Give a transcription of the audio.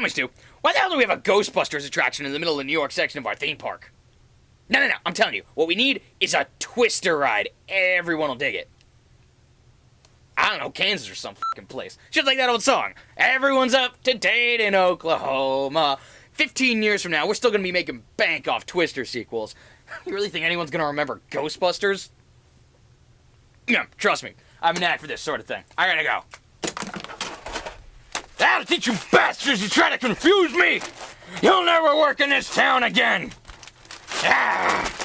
Why the hell do we have a Ghostbusters attraction in the middle of the New York section of our theme park? No, no, no, I'm telling you, what we need is a twister ride. Everyone will dig it. I don't know, Kansas or some fucking place. Just like that old song. Everyone's up to date in Oklahoma. 15 years from now, we're still gonna be making bank off Twister sequels. You really think anyone's gonna remember Ghostbusters? Yeah, trust me. I'm an knack for this sort of thing. I gotta go. That'll teach you bastards! You try to confuse me! You'll never work in this town again! Ah!